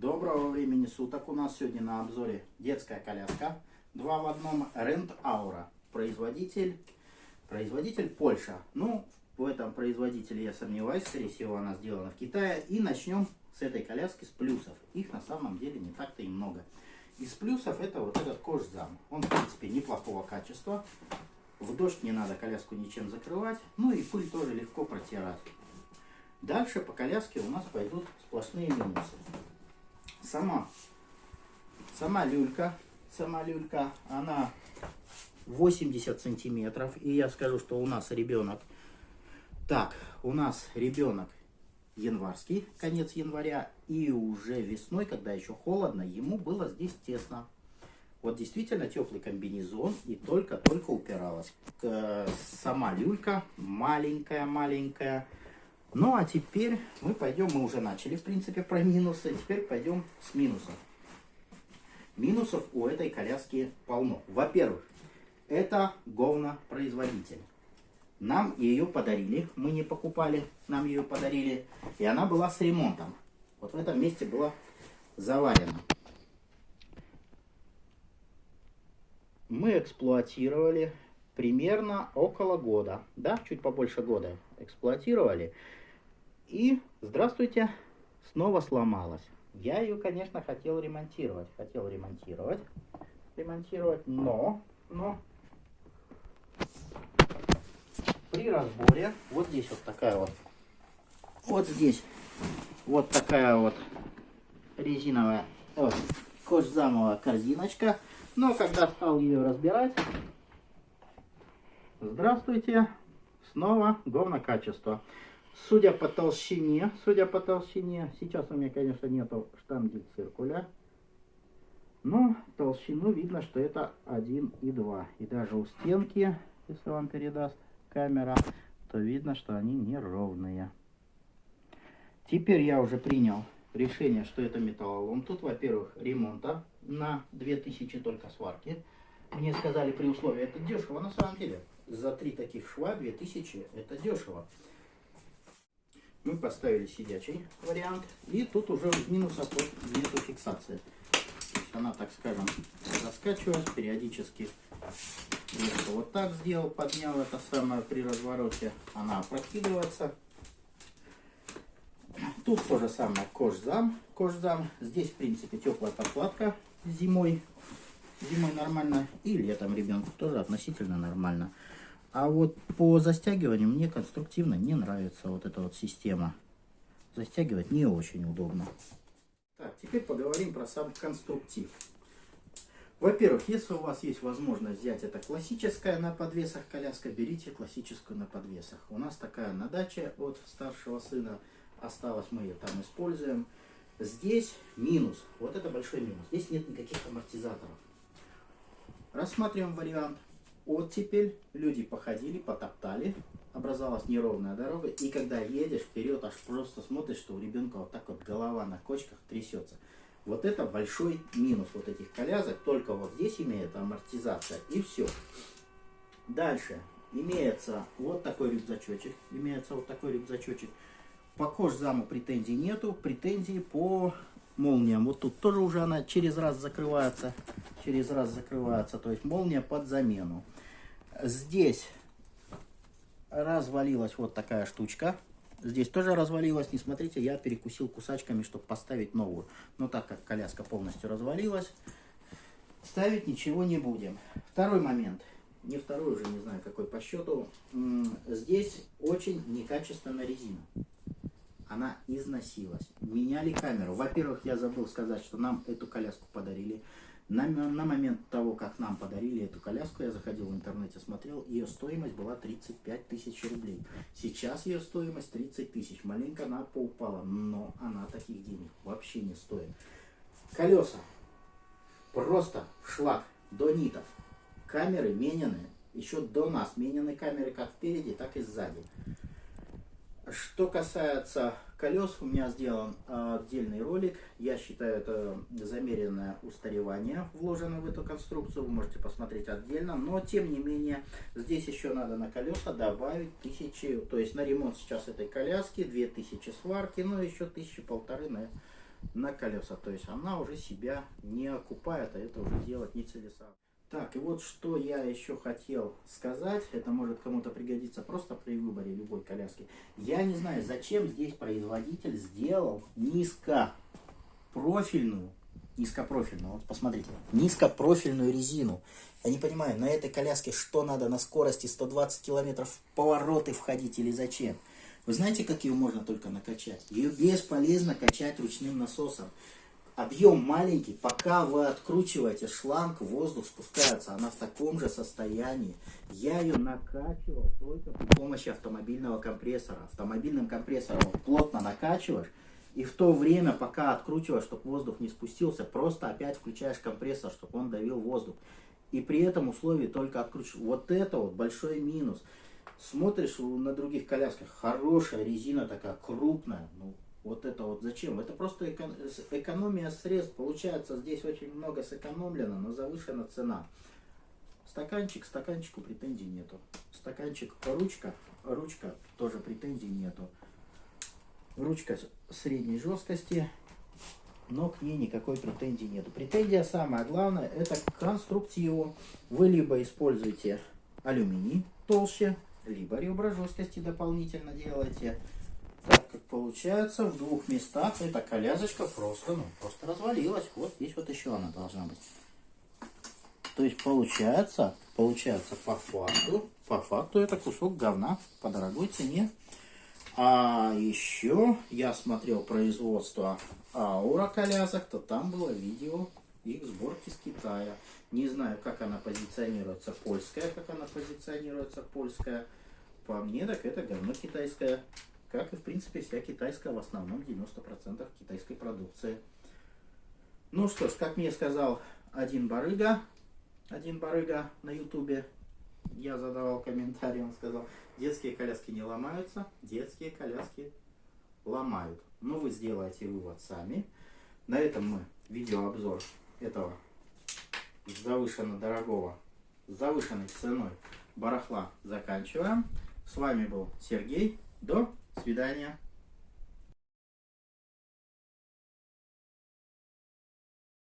Доброго времени суток. У нас сегодня на обзоре детская коляска. Два в одном Rent Aura. Производитель, производитель Польша. Ну, в этом производителе я сомневаюсь. Скорее всего, она сделана в Китае. И начнем с этой коляски с плюсов. Их на самом деле не так-то и много. Из плюсов это вот этот кожзам. Он, в принципе, неплохого качества. В дождь не надо коляску ничем закрывать. Ну и пыль тоже легко протирать. Дальше по коляске у нас пойдут сплошные минусы. Сама, сама люлька, сама люлька, она 80 сантиметров. И я скажу, что у нас ребенок, так, у нас ребенок январский, конец января, и уже весной, когда еще холодно, ему было здесь тесно. Вот действительно теплый комбинезон и только-только упиралась. Сама люлька маленькая-маленькая. Ну а теперь мы пойдем, мы уже начали в принципе про минусы, теперь пойдем с минусов. Минусов у этой коляски полно. Во-первых, это говнопроизводитель. Нам ее подарили, мы не покупали, нам ее подарили. И она была с ремонтом. Вот в этом месте была заварена. Мы эксплуатировали примерно около года, да, чуть побольше года эксплуатировали. И, здравствуйте, снова сломалась. Я ее, конечно, хотел ремонтировать. Хотел ремонтировать. Ремонтировать, но, но при разборе, вот здесь вот такая вот, вот здесь вот такая вот резиновая, вот, кожзамовая корзиночка. Но когда стал ее разбирать, здравствуйте, снова говно качество. Судя по толщине, судя по толщине, сейчас у меня, конечно, нету штанги циркуля, но толщину видно, что это 1 и 2. И даже у стенки, если вам передаст камера, то видно, что они неровные. Теперь я уже принял решение, что это металлолом. Тут, во-первых, ремонта на 2000 только сварки. Мне сказали при условии, это дешево на самом деле. За три таких шва 2000 это дешево мы поставили сидячий вариант. И тут уже из минусов нету фиксации. Она, так скажем, раскачивалась периодически. Если вот так сделал, поднял это самое при развороте, она опрокидывается. Тут то же самое кожзам. кожзам. Здесь, в принципе, теплая подкладка зимой. Зимой нормально. И летом ребенку тоже относительно нормально. А вот по застягиванию мне конструктивно не нравится вот эта вот система. Застягивать не очень удобно. Так, теперь поговорим про сам конструктив. Во-первых, если у вас есть возможность взять это классическая на подвесах коляска, берите классическую на подвесах. У нас такая на даче от старшего сына осталась, мы ее там используем. Здесь минус, вот это большой минус, здесь нет никаких амортизаторов. Рассматриваем вариант оттепель, люди походили, потоптали, образовалась неровная дорога, и когда едешь вперед, аж просто смотришь, что у ребенка вот так вот голова на кочках трясется. Вот это большой минус вот этих колясок, только вот здесь имеет амортизация, и все. Дальше. Имеется вот такой рюкзачочек, имеется вот такой рюкзачочек. По кожзаму претензий нету, претензии по молниям. Вот тут тоже уже она через раз закрывается, через раз закрывается, то есть молния под замену. Здесь развалилась вот такая штучка. Здесь тоже развалилась. Не смотрите, я перекусил кусачками, чтобы поставить новую. Но так как коляска полностью развалилась, ставить ничего не будем. Второй момент. Не второй уже, не знаю какой по счету. Здесь очень некачественная резина. Она износилась. Меняли камеру. Во-первых, я забыл сказать, что нам эту коляску подарили. На, на момент того, как нам подарили эту коляску, я заходил в интернете, смотрел, ее стоимость была 35 тысяч рублей. Сейчас ее стоимость 30 тысяч. Маленько она поупала, но она таких денег вообще не стоит. Колеса. Просто шлак до нитов. Камеры менены. Еще до нас менены камеры как впереди, так и сзади. Что касается колес, у меня сделан отдельный ролик. Я считаю, это замеренное устаревание вложено в эту конструкцию. Вы можете посмотреть отдельно. Но, тем не менее, здесь еще надо на колеса добавить тысячи. То есть, на ремонт сейчас этой коляски 2000 сварки, но еще тысячи полторы на, на колеса. То есть она уже себя не окупает, а это уже делать нецелесообразно. Так, и вот что я еще хотел сказать, это может кому-то пригодиться просто при выборе любой коляски. Я не знаю, зачем здесь производитель сделал низкопрофильную, низкопрофильную, вот посмотрите, низкопрофильную резину. Я не понимаю, на этой коляске что надо на скорости 120 километров в повороты входить или зачем? Вы знаете, как ее можно только накачать? Ее бесполезно качать ручным насосом. Объем маленький, пока вы откручиваете шланг, воздух спускается, она в таком же состоянии. Я ее накачивал только при помощи автомобильного компрессора. Автомобильным компрессором плотно накачиваешь, и в то время, пока откручиваешь, чтобы воздух не спустился, просто опять включаешь компрессор, чтобы он давил воздух. И при этом условии только откручиваешь. Вот это вот большой минус. Смотришь на других колясках, хорошая резина такая, крупная, ну, вот это вот зачем? Это просто эко экономия средств. Получается, здесь очень много сэкономлено, но завышена цена. Стаканчик, стаканчику претензий нету. Стаканчик, ручка, ручка, тоже претензий нету. Ручка средней жесткости, но к ней никакой претензии нету. Претензия самая главная, это к конструктиву. Вы либо используете алюминий толще, либо ребра жесткости дополнительно делаете так как получается в двух местах эта колясочка просто, ну, просто развалилась. Вот здесь вот еще она должна быть. То есть получается, получается по факту, по факту это кусок говна по дорогой цене. А еще я смотрел производство Аура колясок, то там было видео их сборки с Китая. Не знаю, как она позиционируется польская, как она позиционируется польская. По мне, так это говно китайское как и в принципе вся китайская, в основном 90% китайской продукции. Ну что ж, как мне сказал один барыга, один барыга на ютубе, я задавал комментарий, он сказал, детские коляски не ломаются, детские коляски ломают. Но вы сделаете вывод сами. На этом мы видеообзор этого завышенно дорогого, завышенной ценой барахла заканчиваем. С вами был Сергей. До свидания.